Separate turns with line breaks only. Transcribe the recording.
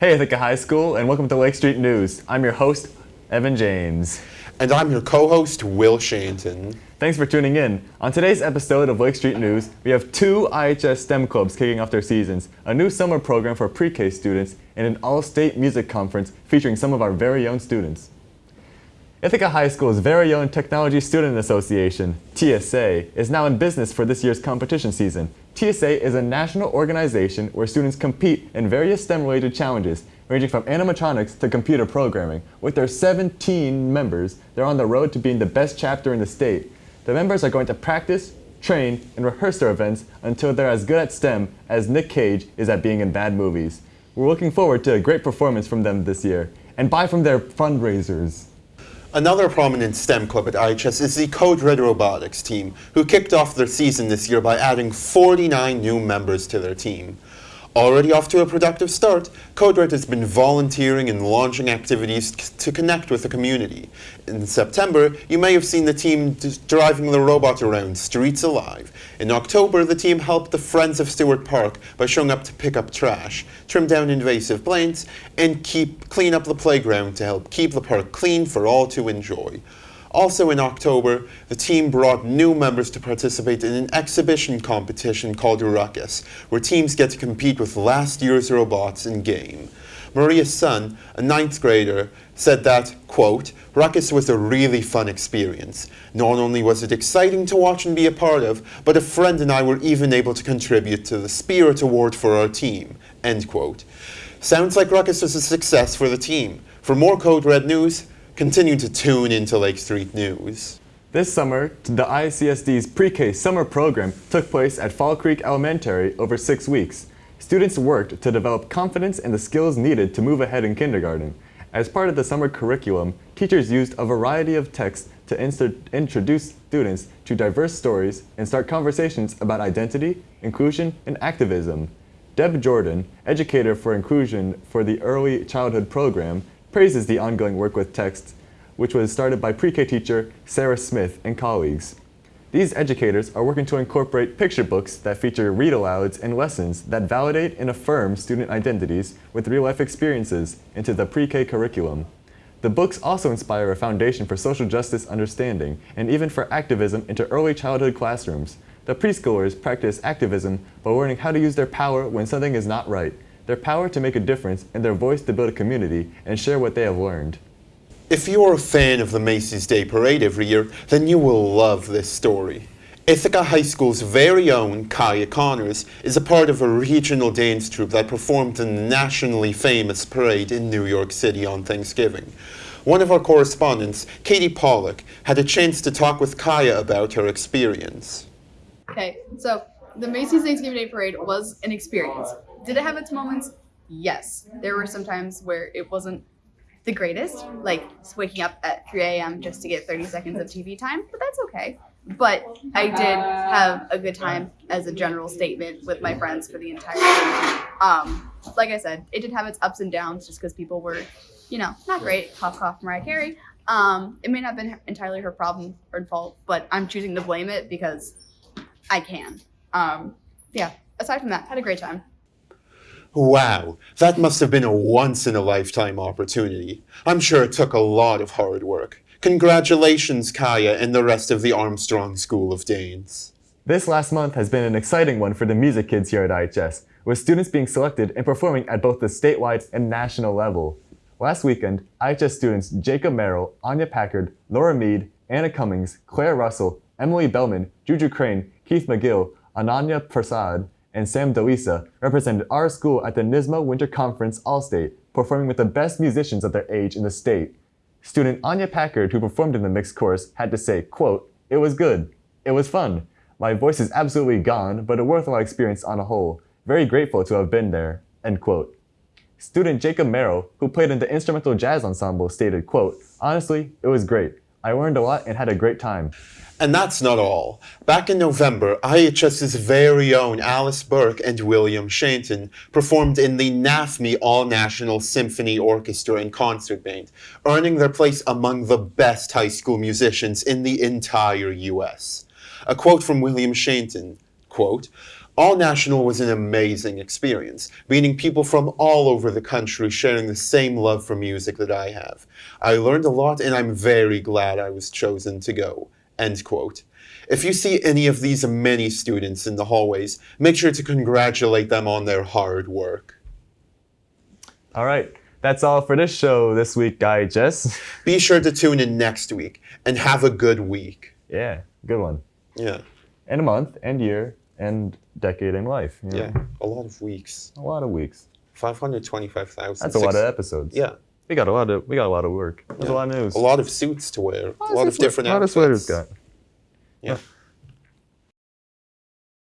Hey Ithaca High School, and welcome to Lake Street News. I'm your host, Evan James.
And I'm your co-host, Will Shanton.
Thanks for tuning in. On today's episode of Lake Street News, we have two IHS STEM clubs kicking off their seasons, a new summer program for pre-K students, and an all-state music conference featuring some of our very own students. Ithaca High School's very own Technology Student Association, TSA, is now in business for this year's competition season. TSA is a national organization where students compete in various STEM-related challenges, ranging from animatronics to computer programming. With their 17 members, they're on the road to being the best chapter in the state. The members are going to practice, train, and rehearse their events until they're as good at STEM as Nick Cage is at being in bad movies. We're looking forward to a great performance from them this year. And buy from their fundraisers.
Another prominent STEM club at IHS is the Code Red Robotics team, who kicked off their season this year by adding 49 new members to their team. Already off to a productive start, CodeRed has been volunteering and launching activities to connect with the community. In September, you may have seen the team driving the robot around Streets Alive. In October, the team helped the Friends of Stewart Park by showing up to pick up trash, trim down invasive plants, and keep clean up the playground to help keep the park clean for all to enjoy. Also in October, the team brought new members to participate in an exhibition competition called Ruckus, where teams get to compete with last year's robots in game. Maria's son, a ninth grader, said that, quote, Ruckus was a really fun experience. Not only was it exciting to watch and be a part of, but a friend and I were even able to contribute to the Spirit Award for our team, end quote. Sounds like Ruckus was a success for the team. For more Code Red news, continue to tune into Lake Street News.
This summer, the ICSD's pre-K summer program took place at Fall Creek Elementary over six weeks. Students worked to develop confidence and the skills needed to move ahead in kindergarten. As part of the summer curriculum, teachers used a variety of texts to introduce students to diverse stories and start conversations about identity, inclusion, and activism. Deb Jordan, educator for inclusion for the Early Childhood Program, praises the ongoing work with texts, which was started by pre-K teacher Sarah Smith and colleagues. These educators are working to incorporate picture books that feature read-alouds and lessons that validate and affirm student identities with real-life experiences into the pre-K curriculum. The books also inspire a foundation for social justice understanding and even for activism into early childhood classrooms. The preschoolers practice activism by learning how to use their power when something is not right, their power to make a difference, and their voice to build a community and share what they have learned.
If you're a fan of the Macy's Day Parade every year, then you will love this story. Ithaca High School's very own Kaya Connors is a part of a regional dance troupe that performed in the nationally famous parade in New York City on Thanksgiving. One of our correspondents, Katie Pollock, had a chance to talk with Kaya about her experience.
Okay, so the Macy's Thanksgiving Day Parade was an experience. Did it have its moments? Yes. There were some times where it wasn't the greatest, like waking up at 3 a.m. just to get 30 seconds of TV time, but that's okay. But I did have a good time as a general statement with my friends for the entire. Um, like I said, it did have its ups and downs just because people were, you know, not great. Cough, cough, Mariah Carey. Um, it may not have been entirely her problem or fault, but I'm choosing to blame it because I can. Um, yeah, aside from that, had a great time.
Wow, that must have been a once-in-a-lifetime opportunity. I'm sure it took a lot of hard work. Congratulations, Kaya and the rest of the Armstrong School of Dance.
This last month has been an exciting one for the music kids here at IHS, with students being selected and performing at both the statewide and national level. Last weekend, IHS students Jacob Merrill, Anya Packard, Laura Mead, Anna Cummings, Claire Russell, Emily Bellman, Juju Crane, Keith McGill, Ananya Prasad, and Sam Delisa represented our school at the NYSSMA Winter Conference All-State, performing with the best musicians of their age in the state. Student Anya Packard, who performed in the mixed chorus, had to say, quote, It was good. It was fun. My voice is absolutely gone, but a worthwhile experience on a whole. Very grateful to have been there, end quote. Student Jacob Merrill, who played in the instrumental jazz ensemble, stated, quote, Honestly, it was great. I learned a lot and had a great time.
And that's not all. Back in November, IHS's very own Alice Burke and William Shanton performed in the NAFME All-National Symphony Orchestra and Concert Band, earning their place among the best high school musicians in the entire U.S. A quote from William Shanton, quote, All National was an amazing experience, meeting people from all over the country sharing the same love for music that I have. I learned a lot and I'm very glad I was chosen to go. End quote. If you see any of these many students in the hallways, make sure to congratulate them on their hard work.
All right, that's all for this show this week, Guy Jess.
Be sure to tune in next week and have a good week.
yeah, good one.
Yeah,
And a month, and year, and decade in life. you know?
yeah, a lot of weeks.
A lot of weeks.
525,000.
That's a lot of episodes.
Yeah,
We got a lot of we got a lot of work. There's
Yeah.
a lot of news.
a lot of suits to wear, a lot of
swe-
different
A lot of sweaters got.
Yeah.